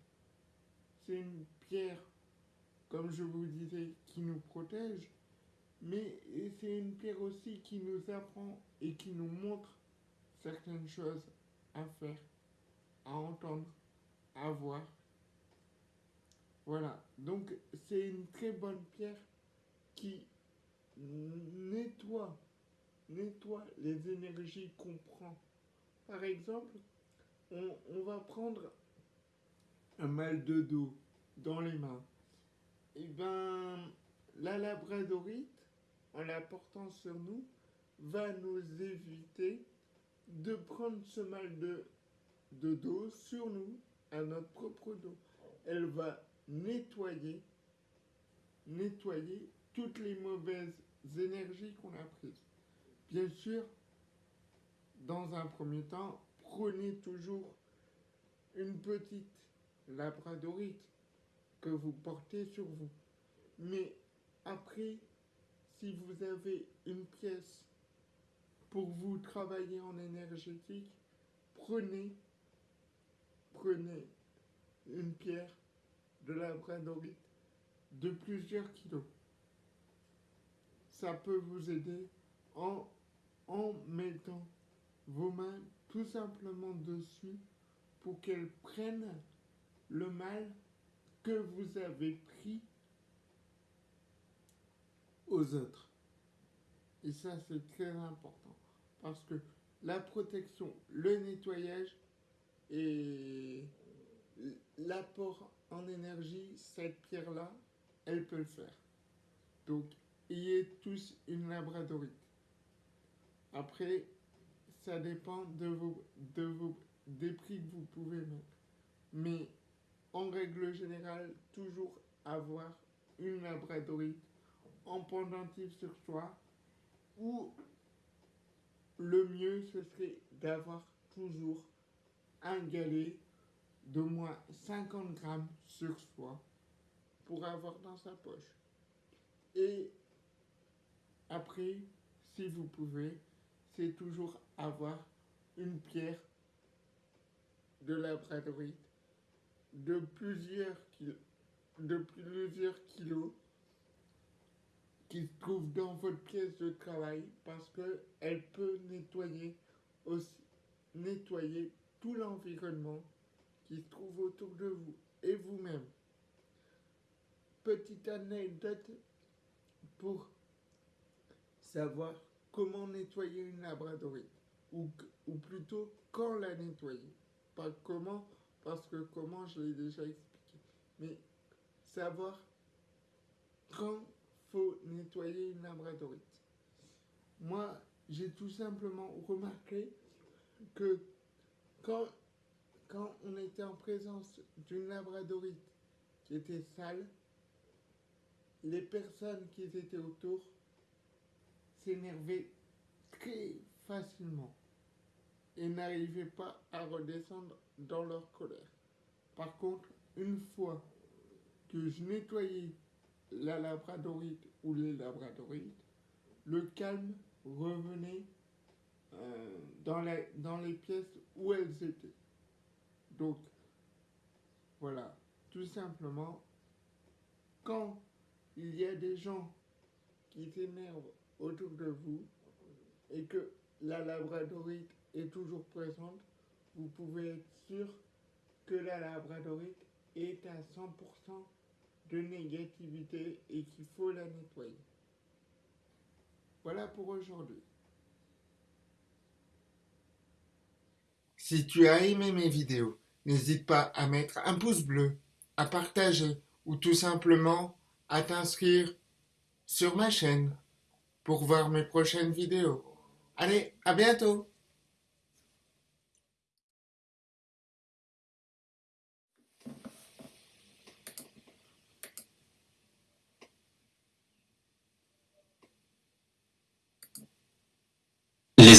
C'est une pierre, comme je vous disais, qui nous protège, mais c'est une pierre aussi qui nous apprend et qui nous montre certaines choses à faire, à entendre, à voir. Voilà, donc c'est une très bonne pierre qui nettoie, nettoie les énergies qu'on prend. Par exemple, on, va prendre un mal de dos dans les mains. Et eh ben, la labradorite, en la portant sur nous, va nous éviter de prendre ce mal de, dos sur nous, à notre propre dos. Elle va nettoyer, nettoyer toutes les mauvaises énergies qu'on a prises. Bien sûr, dans un premier temps, prenez toujours une petite labradorite que vous portez sur vous. Mais après, si vous avez une pièce pour vous travailler en énergétique, prenez, prenez une pierre de labradorite de plusieurs kilos. Ça peut vous aider en, en mettant vos mains tout simplement dessus pour qu'elles prennent le mal que vous avez pris aux autres. Et ça, c'est très important parce que la protection, le nettoyage et l'apport en énergie, cette pierre-là, elle peut le faire. Donc, ayez tous une labradorite. Après, ça dépend de vos, de vos, des prix que vous pouvez mettre. Mais en règle générale, toujours avoir une labradorite en pendentif sur soi ou le mieux ce serait d'avoir toujours un galet d'au moins 50 grammes sur soi pour avoir dans sa poche. Et après, si vous pouvez, c'est toujours avoir une pierre de la labradorite de plusieurs, de plusieurs kilos se trouve dans votre pièce de travail parce qu'elle peut nettoyer aussi nettoyer tout l'environnement qui se trouve autour de vous et vous-même. Petite anecdote pour savoir comment nettoyer une labradorite ou, ou plutôt quand la nettoyer. Pas comment, parce que comment je l'ai déjà expliqué. Mais savoir quand faut nettoyer une labradorite. Moi, j'ai tout simplement remarqué que quand, quand on était en présence d'une labradorite qui était sale, les personnes qui étaient autour s'énervaient très facilement et n'arrivaient pas à redescendre dans leur colère. Par contre, une fois que je nettoyais la labradorite ou les labradorites, le calme revenait euh, dans, dans les pièces où elles étaient. Donc, voilà, tout simplement, quand il y a des gens qui s'énervent autour de vous et que la labradorite est toujours présente, vous pouvez être sûr que la labradorite est à 100% de négativité et qu'il faut la nettoyer. Voilà pour aujourd'hui. Si tu as aimé mes vidéos, n'hésite pas à mettre un pouce bleu, à partager ou tout simplement à t'inscrire sur ma chaîne. pour voir mes prochaines vidéos. Allez, à bientôt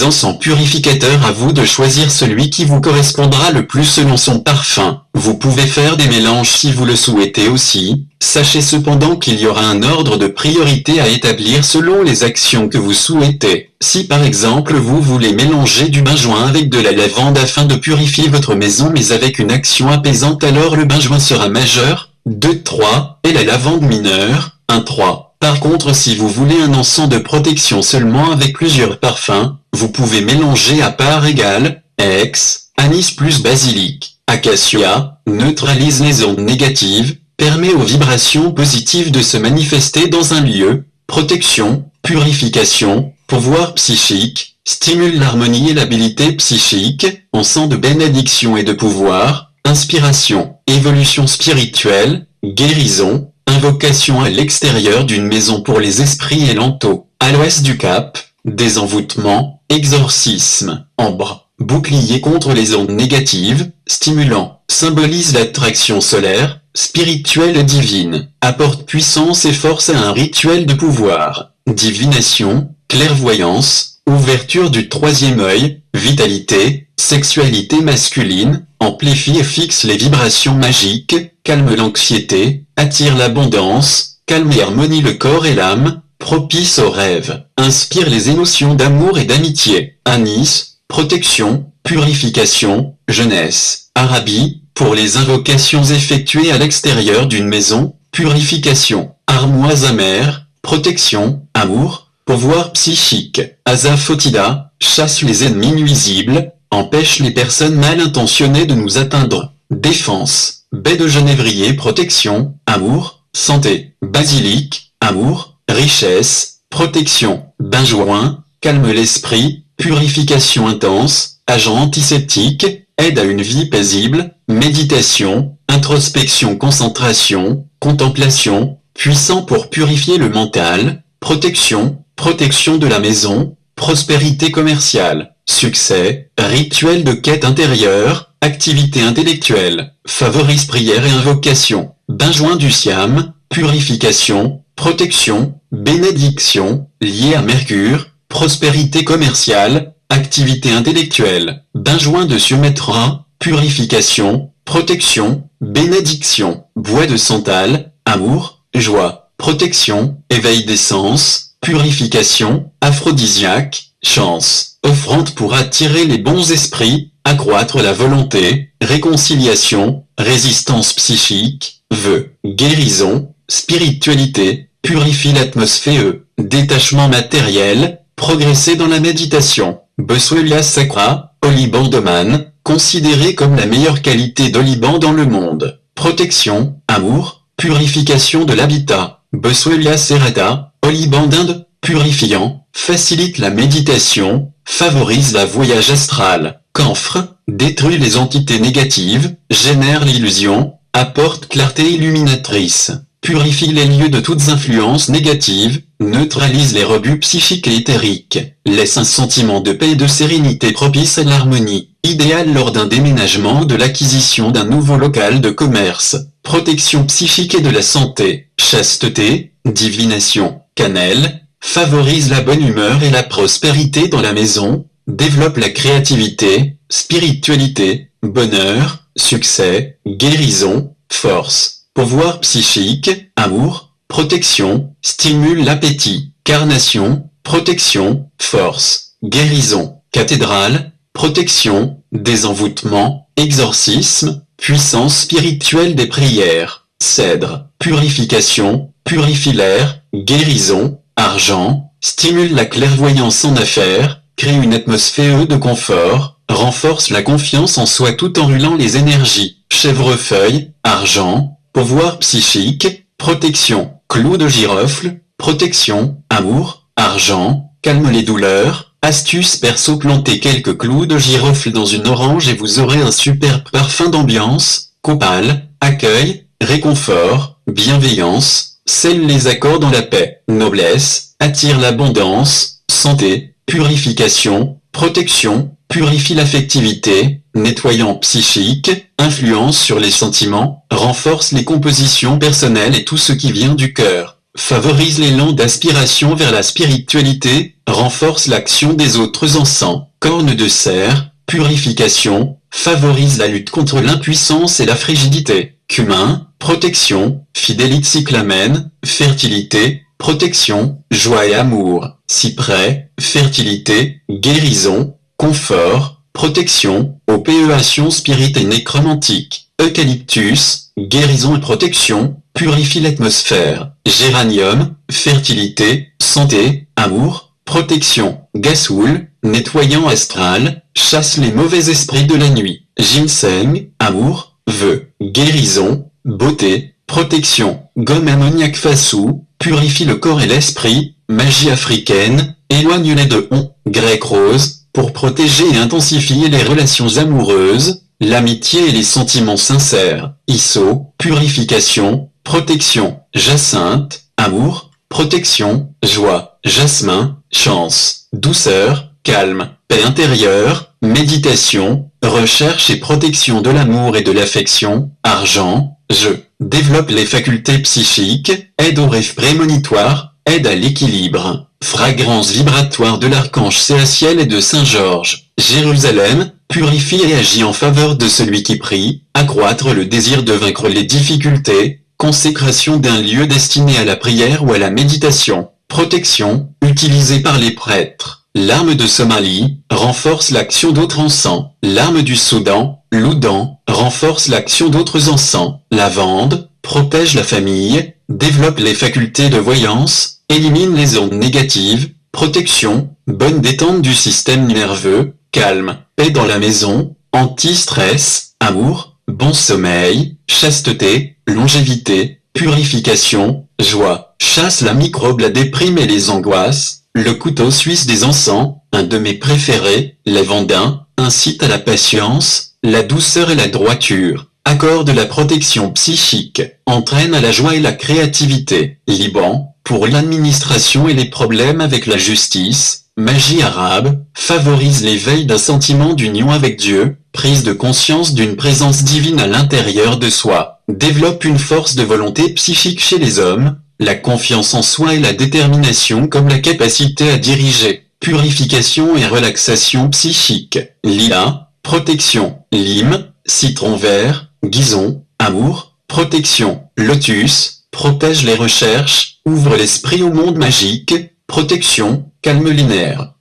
Les encens purificateurs à vous de choisir celui qui vous correspondra le plus selon son parfum. Vous pouvez faire des mélanges si vous le souhaitez aussi. Sachez cependant qu'il y aura un ordre de priorité à établir selon les actions que vous souhaitez. Si par exemple vous voulez mélanger du benjoin avec de la lavande afin de purifier votre maison mais avec une action apaisante alors le benjoin sera majeur, 2-3, et la lavande mineure, 1-3. Par contre si vous voulez un encens de protection seulement avec plusieurs parfums, vous pouvez mélanger à part égale, ex, anis plus basilic. Acacia, neutralise les ondes négatives, permet aux vibrations positives de se manifester dans un lieu, protection, purification, pouvoir psychique, stimule l'harmonie et l'habilité psychique, encens de bénédiction et de pouvoir, inspiration, évolution spirituelle, guérison, Invocation à l'extérieur d'une maison pour les esprits et l'anto. À l'ouest du cap, désenvoûtement, exorcisme, ambre, bouclier contre les ondes négatives, stimulant, symbolise l'attraction solaire, spirituelle divine, apporte puissance et force à un rituel de pouvoir, divination, clairvoyance, ouverture du troisième œil, vitalité, sexualité masculine, amplifie et fixe les vibrations magiques, calme l'anxiété, attire l'abondance, calme et harmonie le corps et l'âme, propice aux rêves, inspire les émotions d'amour et d'amitié, anis, protection, purification, jeunesse, Arabie, pour les invocations effectuées à l'extérieur d'une maison, purification, armoise amère, protection, amour, pouvoir psychique, azafotida, chasse les ennemis nuisibles, empêche les personnes mal intentionnées de nous atteindre, défense, baie de genévrier protection, amour, santé, basilic, amour, richesse, protection, benjoin, calme l'esprit, purification intense, agent antiseptique, aide à une vie paisible, méditation, introspection concentration, contemplation, puissant pour purifier le mental, protection, protection de la maison, prospérité commerciale, succès, rituel de quête intérieure, Activité intellectuelle, favorise prière et invocation, benjoin du siam, purification, protection, bénédiction, lié à Mercure, prospérité commerciale, activité intellectuelle, benjoin de Sumatra, purification, protection, bénédiction, bois de santal, amour, joie, protection, éveil des sens, purification, aphrodisiaque, chance, offrande pour attirer les bons esprits, accroître la volonté, réconciliation, résistance psychique, vœux, guérison, spiritualité, purifie l'atmosphère, détachement matériel, progresser dans la méditation. Boswellia sacra, Olibandoman, considéré comme la meilleure qualité d'oliban dans le monde. Protection, amour, purification de l'habitat. Boswellia serrata, oliban d'Inde, purifiant, facilite la méditation, favorise la voyage astral. Camphre, détruit les entités négatives, génère l'illusion, apporte clarté illuminatrice, purifie les lieux de toutes influences négatives, neutralise les rebuts psychiques et éthériques, laisse un sentiment de paix et de sérénité propice à l'harmonie, idéal lors d'un déménagement de l'acquisition d'un nouveau local de commerce, protection psychique et de la santé, chasteté, divination, cannelle, favorise la bonne humeur et la prospérité dans la maison, développe la créativité, spiritualité, bonheur, succès, guérison, force, pouvoir psychique, amour, protection, stimule l'appétit, carnation, protection, force, guérison, cathédrale, protection, désenvoûtement, exorcisme, puissance spirituelle des prières, cèdre, purification, purifilaire, guérison, argent, stimule la clairvoyance en affaires, crée une atmosphère de confort, renforce la confiance en soi tout en rulant les énergies, chèvrefeuille, argent, pouvoir psychique, protection, clou de girofle, protection, amour, argent, calme les douleurs, astuce perso plantez quelques clous de girofle dans une orange et vous aurez un superbe parfum d'ambiance, copal, accueil, réconfort, bienveillance, scelle les accords dans la paix, noblesse, attire l'abondance, santé, purification, protection, purifie l'affectivité, nettoyant psychique, influence sur les sentiments, renforce les compositions personnelles et tout ce qui vient du cœur, favorise l'élan d'aspiration vers la spiritualité, renforce l'action des autres encens, corne de cerf, purification, favorise la lutte contre l'impuissance et la frigidité, cumin, protection, fidélité cyclamen, fertilité, protection, joie et amour, cyprès, fertilité, guérison, confort, protection, opéation spirit et nécromantique, eucalyptus, guérison et protection, purifie l'atmosphère, géranium, fertilité, santé, amour, protection, gasoul, nettoyant astral, chasse les mauvais esprits de la nuit, ginseng, amour, vœux, guérison, beauté, protection, gomme ammoniaque fassou, purifie le corps et l'esprit, magie africaine, éloigne les deux on, grec rose, pour protéger et intensifier les relations amoureuses, l'amitié et les sentiments sincères, ISO, purification, protection, jacinthe, amour, protection, joie, jasmin, chance, douceur, calme, paix intérieure, méditation, recherche et protection de l'amour et de l'affection, argent, jeu, développe les facultés psychiques, aide au rêve prémonitoire, aide à l'équilibre, fragrance vibratoire de l'archange Séaciel et de Saint Georges, Jérusalem, purifie et agit en faveur de celui qui prie, accroître le désir de vaincre les difficultés, consécration d'un lieu destiné à la prière ou à la méditation, protection, utilisée par les prêtres. L'arme de Somalie, renforce l'action d'autres encens. L'arme du Soudan, l'Oudan, renforce l'action d'autres encens. Lavande, protège la famille, développe les facultés de voyance, élimine les ondes négatives, protection, bonne détente du système nerveux, calme, paix dans la maison, anti-stress, amour, bon sommeil, chasteté, longévité, purification, joie, chasse la microbe, la déprime et les angoisses, le couteau suisse des encens, un de mes préférés, Vendin, incite à la patience, la douceur et la droiture, accorde la protection psychique, entraîne à la joie et la créativité, Liban, pour l'administration et les problèmes avec la justice, magie arabe, favorise l'éveil d'un sentiment d'union avec Dieu, prise de conscience d'une présence divine à l'intérieur de soi, développe une force de volonté psychique chez les hommes, la confiance en soi et la détermination comme la capacité à diriger, purification et relaxation psychique, lila, protection, lime, citron vert, guison, amour, protection, lotus, protège les recherches, ouvre l'esprit au monde magique, protection, calme linéaire.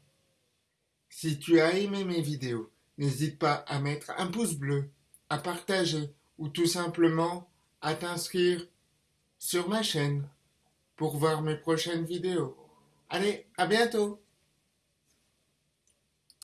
Si tu as aimé mes vidéos, n'hésite pas à mettre un pouce bleu, à partager ou tout simplement à t'inscrire sur ma chaîne pour voir mes prochaines vidéos. Allez, à bientôt